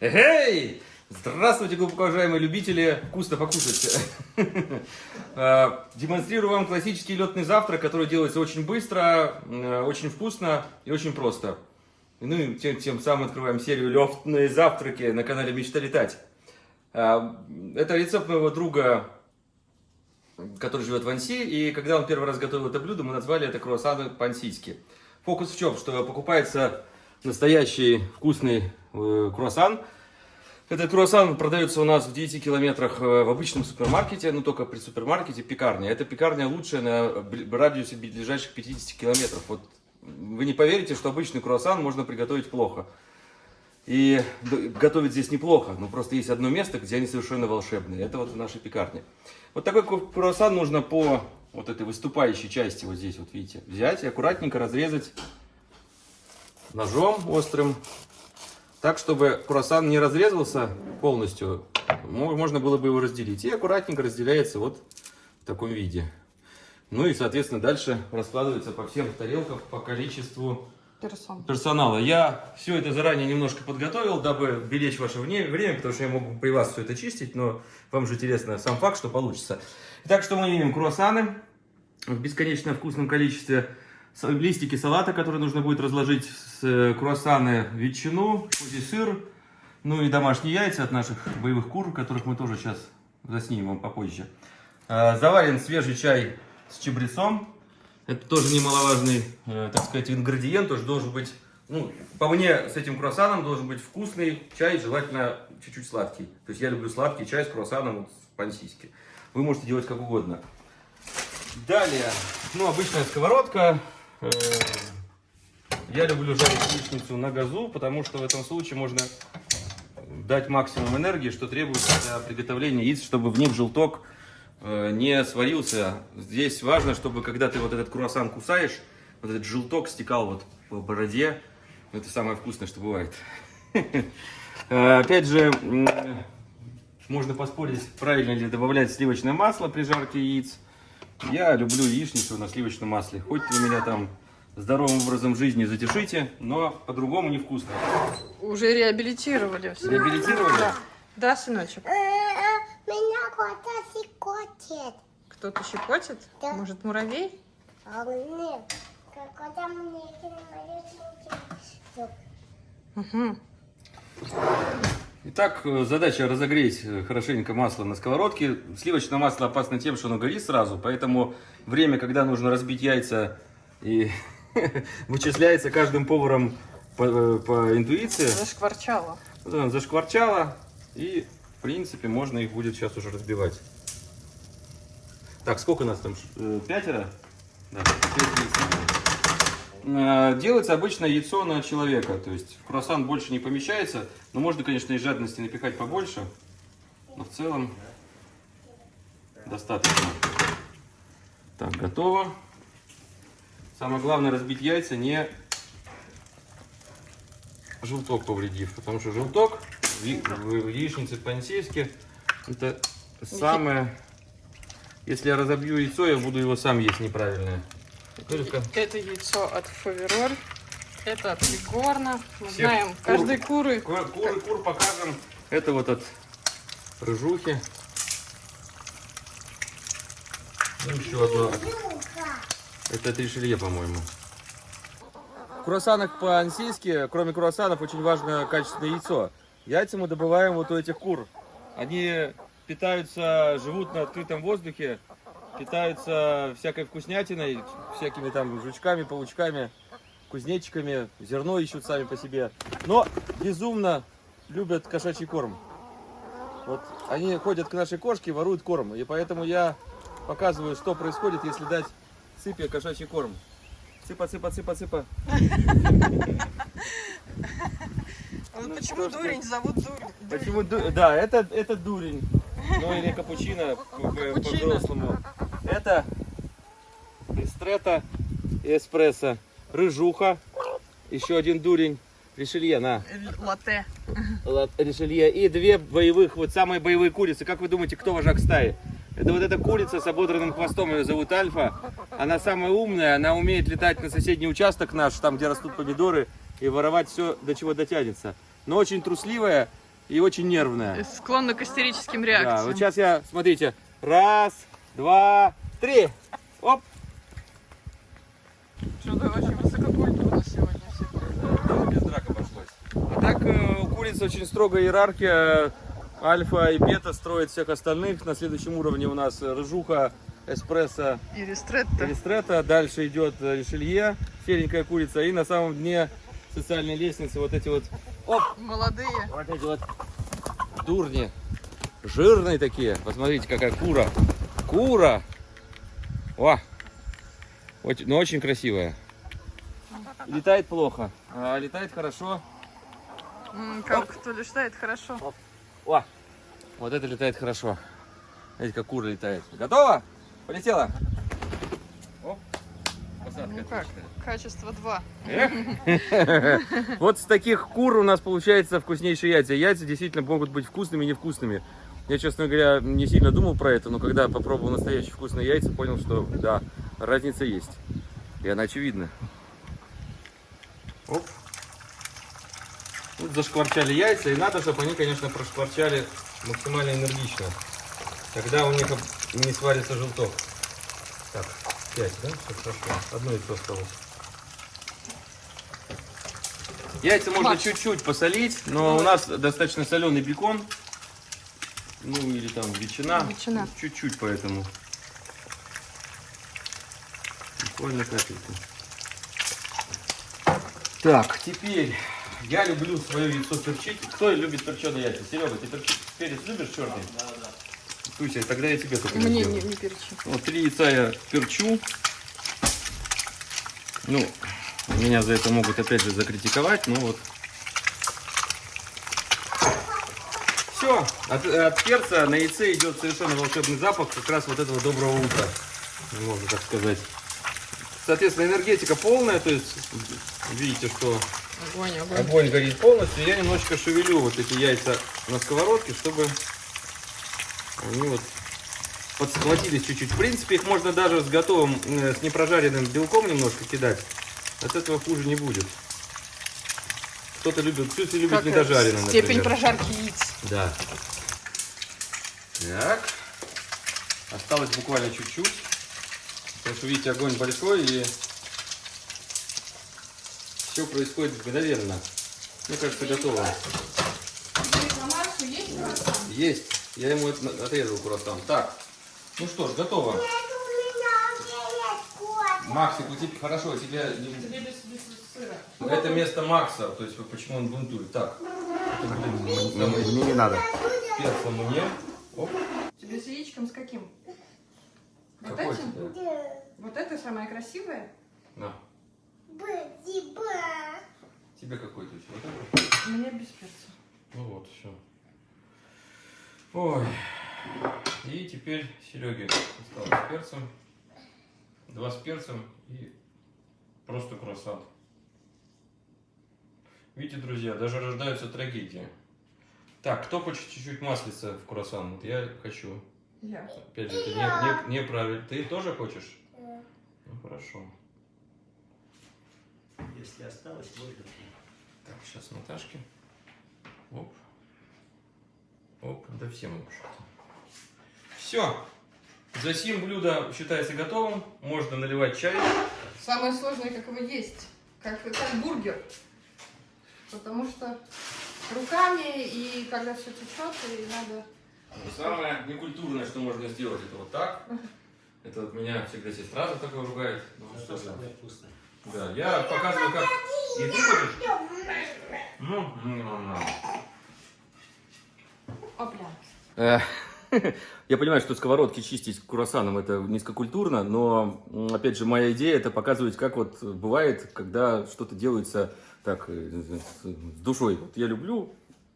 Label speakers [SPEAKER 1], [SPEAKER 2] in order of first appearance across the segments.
[SPEAKER 1] Эй! Здравствуйте, глубоко уважаемые любители вкусно покушать. А, демонстрирую вам классический летный завтрак, который делается очень быстро, э, очень вкусно и очень просто. Ну и тем, тем самым открываем серию летные завтраки на канале Мечта летать. А, это рецепт моего друга, который живет в Анси, и когда он первый раз готовил это блюдо, мы назвали это круассаны по-ансийски. Фокус в чем? Что покупается настоящий вкусный э, круассан, этот круассан продается у нас в 9 километрах э, в обычном супермаркете, но только при супермаркете пекарня. Эта пекарня лучшая на радиусе ближайших 50 километров. Вот вы не поверите, что обычный круассан можно приготовить плохо. И готовить здесь неплохо, но просто есть одно место, где они совершенно волшебные. Это вот в нашей пекарне. Вот такой круассан нужно по вот этой выступающей части, вот здесь вот видите, взять и аккуратненько разрезать ножом острым так, чтобы круассан не разрезался полностью, можно было бы его разделить. И аккуратненько разделяется вот в таком виде. Ну и, соответственно, дальше раскладывается по всем тарелкам по количеству Персон. персонала. Я все это заранее немножко подготовил, дабы беречь ваше время, потому что я могу при вас все это чистить, но вам же интересно сам факт, что получится. Итак, что мы имеем? Круассаны в бесконечно вкусном количестве листики салата, которые нужно будет разложить, с э, круассаны, ветчину, козий сыр, ну и домашние яйца от наших боевых кур, которых мы тоже сейчас заснимем попозже. Э, заварен свежий чай с чабрецом. Это тоже немаловажный, э, так сказать, ингредиент. Тоже должен быть, ну, по мне, с этим круассаном должен быть вкусный чай, желательно чуть-чуть сладкий. То есть я люблю сладкий чай с круассаном вот, по-ансийски. Вы можете делать как угодно. Далее, ну, обычная сковородка, я люблю жарить яичницу на газу, потому что в этом случае можно дать максимум энергии, что требуется для приготовления яиц, чтобы в них желток э, не сварился. Здесь важно, чтобы когда ты вот этот круассан кусаешь, вот этот желток стекал вот по бороде. Это самое вкусное, что бывает. Э, опять же, можно поспорить, правильно ли добавлять сливочное масло при жарке яиц. Я люблю яичницу на сливочном масле. Хоть вы меня там здоровым образом жизни затешите, но по-другому невкусно.
[SPEAKER 2] Уже реабилитировали.
[SPEAKER 1] Все. Реабилитировали?
[SPEAKER 2] Да. Да, сыночек?
[SPEAKER 3] Меня кто-то щекочет.
[SPEAKER 2] Кто-то щекочет? Да. Может, муравей?
[SPEAKER 3] А нет. Когда мне
[SPEAKER 2] Угу.
[SPEAKER 1] Итак, э, задача разогреть э, хорошенько масло на сковородке. Сливочное масло опасно тем, что оно горит сразу, поэтому время, когда нужно разбить яйца, и вычисляется каждым поваром по, э, по интуиции.
[SPEAKER 2] Зашкварчало.
[SPEAKER 1] Зашкварчало, и в принципе можно их будет сейчас уже разбивать. Так, сколько у нас там? Пятеро? Да, пять яиц. Э, делается обычно яйцо на человека, то есть в круассан больше не помещается, но можно, конечно, из жадности напихать побольше, но в целом достаточно. Так, готово. Самое главное разбить яйца, не желток повредив, потому что желток в яичнице по-ансийски это самое... Если я разобью яйцо, я буду его сам есть неправильное.
[SPEAKER 2] Только... Это яйцо от Фавероль. Это от Лигорна. Мы Всех знаем, кур, каждой куры.
[SPEAKER 1] Кур, куры, кур покажем. Это вот от рыжухи. Ну, еще одно. Это от Ришелье, по-моему. В круассанах по-ансийски, кроме круассанов, очень важно качественное яйцо. Яйца мы добываем вот у этих кур. Они питаются, живут на открытом воздухе, питаются всякой вкуснятиной, всякими там жучками, паучками, кузнечиками, зерно ищут сами по себе. Но безумно любят кошачий корм. Вот они ходят к нашей кошке, воруют корм. И поэтому я показываю, что происходит, если дать цыпе кошачий корм. Цыпа, цыпа, цыпа, цыпа.
[SPEAKER 2] Ну, почему дурень зовут дурень?
[SPEAKER 1] Почему, да, это, это дурень. Ну или капучино по-взрослому. Это эстрета и эспрессо. Рыжуха. Еще один дурень. Ришелье, на.
[SPEAKER 2] Латте.
[SPEAKER 1] Ришелье. И две боевых, вот самые боевые курицы. Как вы думаете, кто вожак стаи? Это вот эта курица с ободранным хвостом, ее зовут Альфа. Она самая умная, она умеет летать на соседний участок наш, там, где растут помидоры, и воровать все, до чего дотянется. Но очень трусливая, и очень нервная.
[SPEAKER 2] Склонна к истерическим
[SPEAKER 1] Да,
[SPEAKER 2] реакциям.
[SPEAKER 1] вот сейчас я, смотрите, раз, два, три. Оп.
[SPEAKER 2] Что-то очень высококультурно сегодня все.
[SPEAKER 1] Без драк обошлось. А так э, у курицы очень строгая иерархия. Альфа и бета строят всех остальных. На следующем уровне у нас рыжуха, эспрессо,
[SPEAKER 2] И ристретто.
[SPEAKER 1] Ристретто, дальше идет э, Ришелье, серенькая курица, и на самом дне социальной лестницы вот эти вот, оп,
[SPEAKER 2] Молодые.
[SPEAKER 1] вот эти вот дурни, жирные такие. Посмотрите, какая кура, кура, о, Очень- но очень красивая. Летает плохо, а летает хорошо.
[SPEAKER 2] М, Как кто летает хорошо.
[SPEAKER 1] О, вот это летает хорошо. Смотрите, как кура летает. Готово? Полетела. Посадка
[SPEAKER 2] Ну как, качество 2.
[SPEAKER 1] Вот с таких кур у нас получается вкуснейшие яйца. Яйца действительно могут быть вкусными и невкусными. Я, честно говоря, не сильно думал про это, но когда попробовал настоящие вкусные яйца, понял, что да, разница есть. И она очевидна. Оп. Тут зашкварчали яйца, и надо, чтобы они, конечно, прошкварчали максимально энергично. Тогда у них не сварится желток. Так, 5, да? Все хорошо. Одно яйцо осталось. Яйца можно чуть-чуть посолить, но у нас достаточно соленый бекон. Ну или там ветчина.
[SPEAKER 2] Ветчина.
[SPEAKER 1] Чуть-чуть поэтому. Буквально капельку. Так, теперь я люблю свое яйцо перчить. Кто любит перченые яйца? Серега, ты перчи- перец любишь черный? Да, да. Туся, тогда я тебе только
[SPEAKER 2] Мне не, не перчи.
[SPEAKER 1] Вот три яйца я перчу. Ну, меня за это могут опять же закритиковать, но вот. Все, от, от перца на яйце идет совершенно волшебный запах как раз вот этого доброго утра, можно так сказать. Соответственно, энергетика полная, то есть видите, что
[SPEAKER 2] Огонь, огонь.
[SPEAKER 1] огонь горит полностью. Я немножечко шевелю вот эти яйца на сковородке, чтобы они вот подсхватились чуть-чуть. В принципе, их можно даже с готовым, э, с непрожаренным белком немножко кидать. От этого хуже не будет. Кто-то любит, Сюси любит
[SPEAKER 2] Как, э,
[SPEAKER 1] недожаренным,
[SPEAKER 2] Степень
[SPEAKER 1] например.
[SPEAKER 2] прожарки яиц.
[SPEAKER 1] Да. Так. Осталось буквально чуть-чуть. Потому что, видите, огонь большой и все происходит мгновенно. Мне кажется, готово. Есть. Я ему это отрезал круассан. Так. Ну что ж, готово. Максик, у тебя хорошо, у тебя не- это место Макса, то есть почему он бунтует. Так. Самый
[SPEAKER 4] Мне не надо.
[SPEAKER 1] перца мне. Оп.
[SPEAKER 2] Тебе с яичком с каким? Вот
[SPEAKER 1] Какой
[SPEAKER 2] этим?
[SPEAKER 1] тебе?
[SPEAKER 3] Да.
[SPEAKER 2] Вот это самое красивое?
[SPEAKER 1] На.
[SPEAKER 3] Ба-ди-ба.
[SPEAKER 1] Тебе какой то Вот это?
[SPEAKER 2] Мне без перца.
[SPEAKER 1] Ну вот, все. Ой. И теперь Сереге осталось с перцем. Два с перцем и просто круассан. Видите, друзья, даже рождаются трагедии. Так, кто хочет чуть-чуть маслица в круассан? Вот я хочу.
[SPEAKER 2] Я.
[SPEAKER 1] Опять же, это не, не- неправильно. Ты тоже хочешь?
[SPEAKER 3] Да.
[SPEAKER 1] Ну хорошо.
[SPEAKER 4] Если осталось, можно.
[SPEAKER 1] Так, сейчас Наташке. Оп. Оп, да всем вообще-то. Все. За сим блюдо считается готовым. Можно наливать чай.
[SPEAKER 2] Самое сложное, как его есть. Как, как бургер. Потому что руками и когда все течет, и надо...
[SPEAKER 1] Самое некультурное, что можно сделать, это вот так. Это вот меня всегда сестра за такое ругает. Ну, что
[SPEAKER 4] самое вкусное.
[SPEAKER 1] Да, я показываю, как... И ты хочешь? Ну, ну, ну, ну.
[SPEAKER 2] Опля.
[SPEAKER 1] Я понимаю, что сковородки чистить круассаном это низкокультурно, но, опять же, моя идея это показывать, как вот бывает, когда что-то делается так, э, с душой. Вот я люблю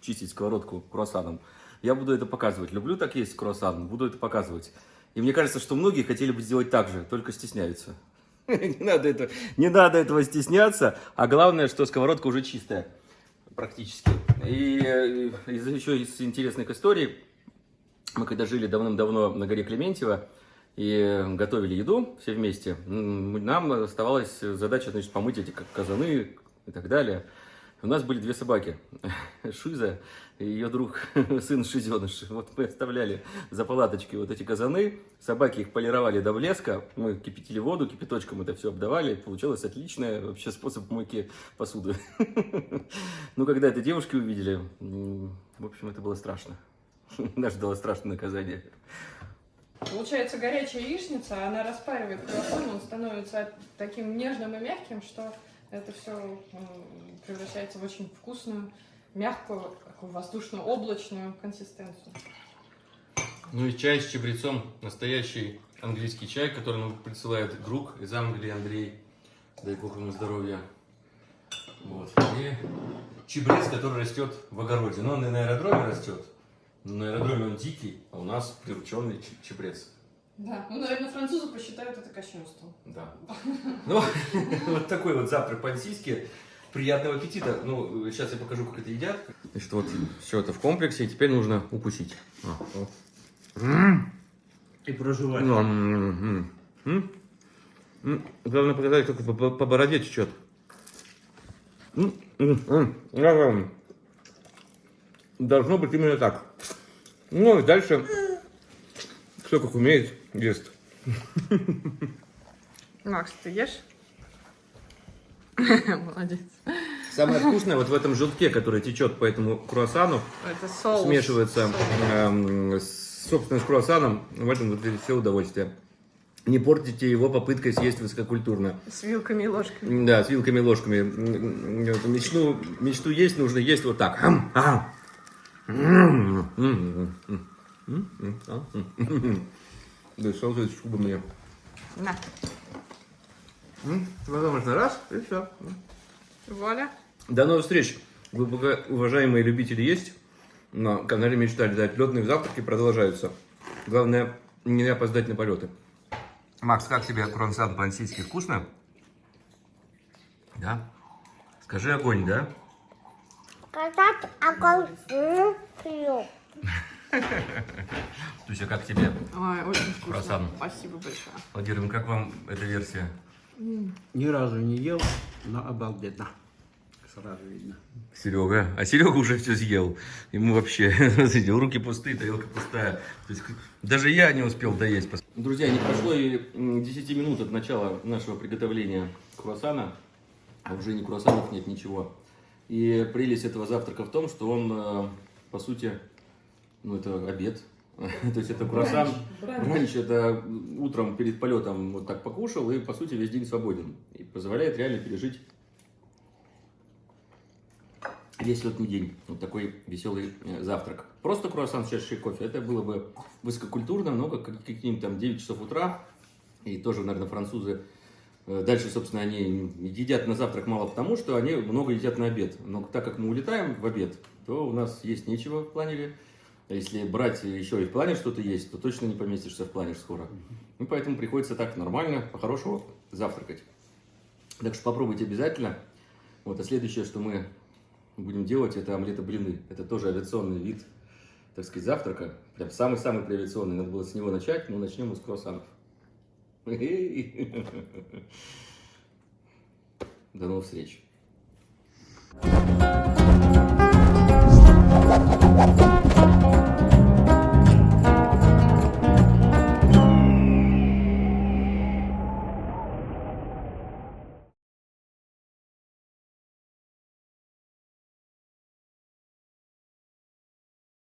[SPEAKER 1] чистить сковородку круассаном, я буду это показывать. Люблю так есть круассан, буду это показывать. И мне кажется, что многие хотели бы сделать так же, только стесняются. Не надо, это, не надо этого стесняться, а главное, что сковородка уже чистая практически. И э, из, еще из интересных историй, мы когда жили давным-давно на горе Клементьево и готовили еду все вместе, нам оставалась задача значит, помыть эти казаны и так далее. У нас были две собаки. Шиза и ее друг, сын Шизеныш. Вот мы оставляли за палаточки вот эти казаны. Собаки их полировали до блеска. Мы кипятили воду, кипяточком это все обдавали. Получилось отличный вообще способ мойки посуды. Ну, когда это девушки увидели, в общем, это было страшно. Нас ждало страшное наказание.
[SPEAKER 2] Получается горячая яичница, она распаривает круассан, он становится таким нежным и мягким, что это все превращается в очень вкусную, мягкую, такую воздушно-облачную консистенцию.
[SPEAKER 1] Ну и чай с чабрецом, настоящий английский чай, который нам присылает друг из Англии Андрей, дай бог ему здоровья. Вот. И чабрец, который растет в огороде. Но он и на аэродроме растет. Но на аэродроме он дикий, а у нас прирученный ч- чабрец.
[SPEAKER 2] Да, ну, наверное, французы посчитают это кощунством.
[SPEAKER 1] Да. Ну, вот такой вот завтрак по-ансийски. Приятного аппетита. Ну, сейчас я покажу, как это едят. Значит, вот все это в комплексе, и теперь нужно укусить. А.
[SPEAKER 4] И проживать.
[SPEAKER 1] Ну. М, Главное показать, как по, бороде течет. Должно быть именно так. Ну и дальше кто как умеет, ест.
[SPEAKER 2] Макс, ты ешь? Молодец.
[SPEAKER 1] Самое вкусное вот в этом желтке, который течет по этому круассану,
[SPEAKER 2] Это соус.
[SPEAKER 1] смешивается
[SPEAKER 2] Соус.
[SPEAKER 1] эм, с, собственно, с круассаном. В этом вот все удовольствие. Не портите его попыткой съесть высококультурно.
[SPEAKER 2] С вилками и ложками.
[SPEAKER 1] Да, с вилками и ложками. Мечту, мечту есть, нужно есть вот так. Да, салфеточку бы мне.
[SPEAKER 2] На.
[SPEAKER 1] М, Возможно, раз, и все.
[SPEAKER 2] Вуаля.
[SPEAKER 1] До новых встреч, глубоко уважаемые любители есть. На канале Мечта летать. Летные завтраки продолжаются. Главное, не опоздать на полеты. Макс, как тебе круассан по-ансийски? Вкусно? Да? Скажи огонь, да?
[SPEAKER 3] Когда огонь.
[SPEAKER 1] Туся, как тебе?
[SPEAKER 2] Ой, очень вкусно.
[SPEAKER 1] Круассан.
[SPEAKER 2] Спасибо большое.
[SPEAKER 1] Владимир, как вам эта версия?
[SPEAKER 4] Ни разу не ел, но обалденно. Сразу видно.
[SPEAKER 1] Серега. А Серега уже все съел. Ему вообще смотрите, руки пустые, тарелка пустая. То есть, даже я не успел доесть. Друзья, не прошло и м, 10 минут от начала нашего приготовления круассана, а уже ни круассанов нет, ничего. И прелесть этого завтрака в том, что он, э, по сути, ну это обед. То есть это круассан.
[SPEAKER 2] Бранч
[SPEAKER 1] это утром перед полетом вот так покушал и, по сути, весь день свободен. И позволяет реально пережить весь летний день. Вот такой веселый э, завтрак. Просто круассан с чашечкой кофе, это было бы высококультурно, но как как- какие-нибудь там 9 часов утра. И тоже, наверное, французы э, дальше, собственно, они едят на завтрак мало потому, что они много едят на обед. Но так как мы улетаем в обед, то у нас есть нечего в планере. А если брать еще и в плане что-то есть, то точно не поместишься в планер скоро. Ну, поэтому приходится так нормально, по-хорошему завтракать. Так что попробуйте обязательно. Вот, а следующее, что мы будем делать, это омлеты блины. Это тоже авиационный вид, так сказать, завтрака. Прям самый-самый авиационный. Надо было с него начать, но начнем мы с круассанов. До новых встреч. Thank you.